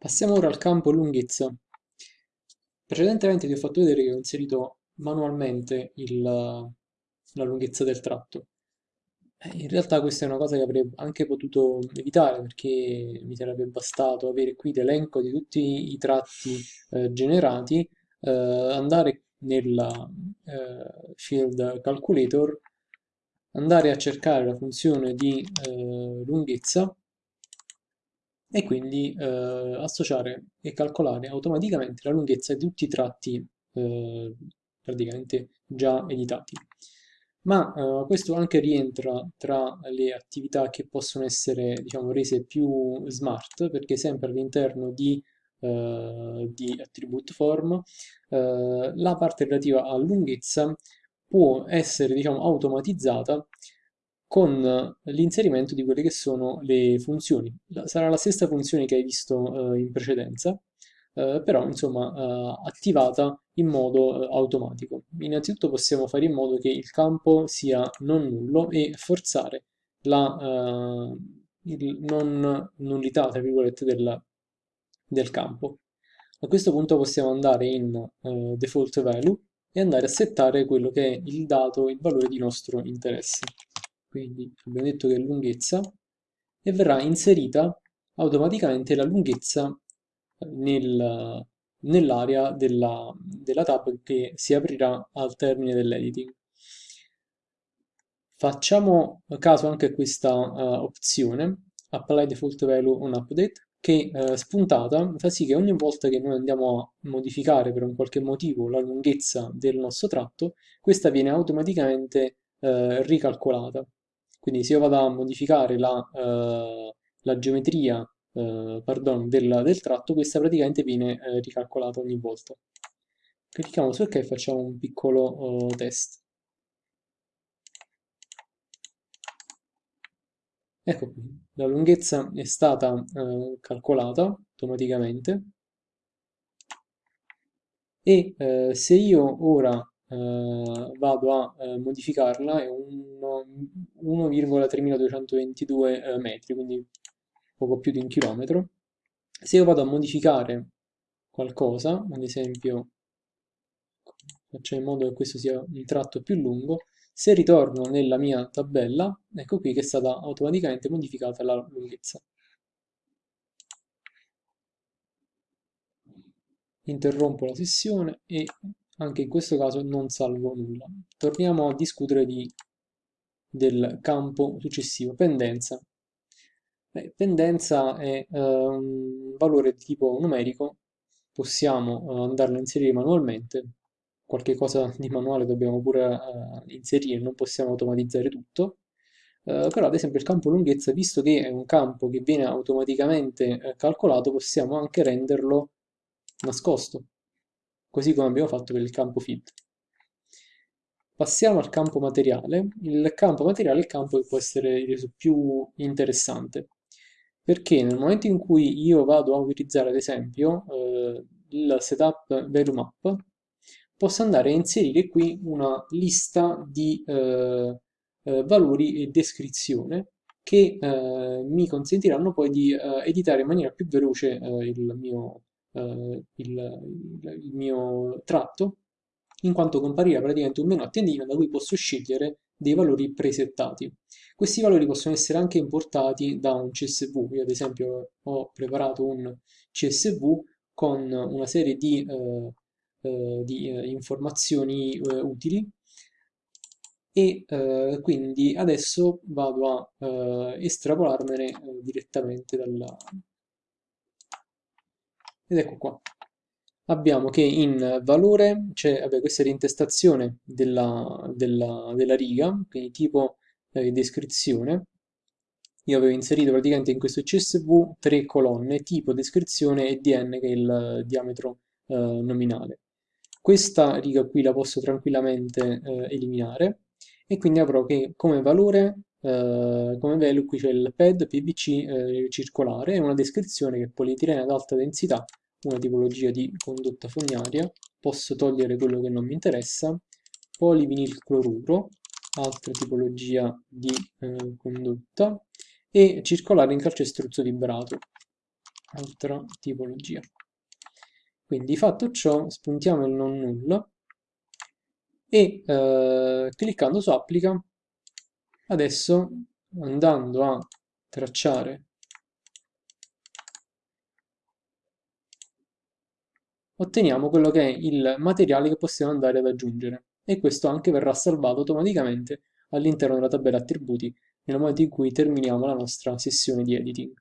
Passiamo ora al campo lunghezza. Precedentemente ti ho fatto vedere che ho inserito manualmente il- la lunghezza del tratto. Eh, In realtà questa è una cosa che avrei anche potuto evitare perché mi sarebbe bastato avere qui l'elenco di tutti i tratti eh, generati, eh, andare nella eh, Field Calculator, andare a cercare la funzione di eh, lunghezza e quindi eh, associare e calcolare automaticamente la lunghezza di tutti i tratti eh, praticamente già editati. Ma eh, questo anche rientra tra le attività che possono essere, diciamo, rese più smart, perché sempre all'interno di, eh, di attribute form, eh, la parte relativa a lunghezza può essere, diciamo, automatizzata con l'inserimento di quelle che sono le funzioni. Sarà la stessa funzione che hai visto eh, in precedenza, eh, però insomma eh, attivata in modo eh, automatico. Innanzitutto possiamo fare in modo che il campo sia non nullo e forzare la eh, non nullità, tra virgolette, del, del campo. A questo punto possiamo andare in eh, default value e andare a settare quello che è il dato, il valore di nostro interesse. Quindi abbiamo detto che è lunghezza e verrà inserita automaticamente la lunghezza nel- nell'area della, della tab che si aprirà al termine dell'editing. Facciamo caso anche a questa eh, opzione, Apply Default Value on Update, che eh, spuntata fa sì che ogni volta che noi andiamo a modificare per un qualche motivo la lunghezza del nostro tratto, questa viene automaticamente eh, ricalcolata. Quindi se io vado a modificare la, eh, la geometria eh, pardon, del, del tratto, questa praticamente viene eh, ricalcolata ogni volta. Clicchiamo su OK e facciamo un piccolo eh, test. Ecco qui, la lunghezza è stata eh, calcolata automaticamente e eh, se io ora eh, vado a eh, modificarla è uno- 1,3222 eh, metri, quindi poco più di un chilometro. Se io vado a modificare qualcosa, ad esempio faccio in modo che questo sia un tratto più lungo, se ritorno nella mia tabella, ecco qui che è stata automaticamente modificata la lunghezza. Interrompo la sessione e anche in questo caso non salvo nulla. Torniamo a discutere di- del campo successivo, pendenza. Beh, pendenza è eh, un valore di tipo numerico, possiamo eh, andarlo a inserire manualmente, qualche cosa di manuale dobbiamo pure eh, inserire, non possiamo automatizzare tutto, Eh, però ad esempio il campo lunghezza, visto che è un campo che viene automaticamente eh, calcolato, possiamo anche renderlo nascosto, così come abbiamo fatto per il campo fit. Passiamo al campo materiale. Il campo materiale è il campo che può essere reso più interessante, perché nel momento in cui io vado a utilizzare ad esempio eh, il setup value map, posso andare a inserire qui una lista di eh, eh, valori e descrizione che eh, mi consentiranno poi di eh, editare in maniera più veloce eh, il mio, il, il- il mio tratto, in quanto comparirà praticamente un menu a tendina da cui posso scegliere dei valori presettati. Questi valori possono essere anche importati da un CSV. Io ad esempio ho preparato un CSV con una serie di, eh, eh, di, eh, informazioni eh, utili e eh, quindi adesso vado a eh, estrapolarmene eh, direttamente dalla... ed ecco qua. Abbiamo che in valore c'è, questa è l'intestazione della, della- della riga, quindi tipo eh, descrizione. Io avevo inserito praticamente in questo CSV tre colonne, tipo, descrizione e dn, che è il diametro eh, nominale. Questa riga qui la posso tranquillamente eh, eliminare e quindi avrò che come valore, eh, come value qui c'è il pad PVC eh, circolare e una descrizione che è polietilene ad alta densità una tipologia di condotta fognaria, posso togliere quello che non mi interessa, polivinilcloruro, altra tipologia di eh, condotta, e circolare in calcestruzzo vibrato. altra tipologia. Quindi fatto ciò, spuntiamo il non null e eh, cliccando su applica, adesso andando a tracciare otteniamo quello che è il materiale che possiamo andare ad aggiungere e questo anche verrà salvato automaticamente all'interno della tabella attributi nel momento in cui terminiamo la nostra sessione di editing.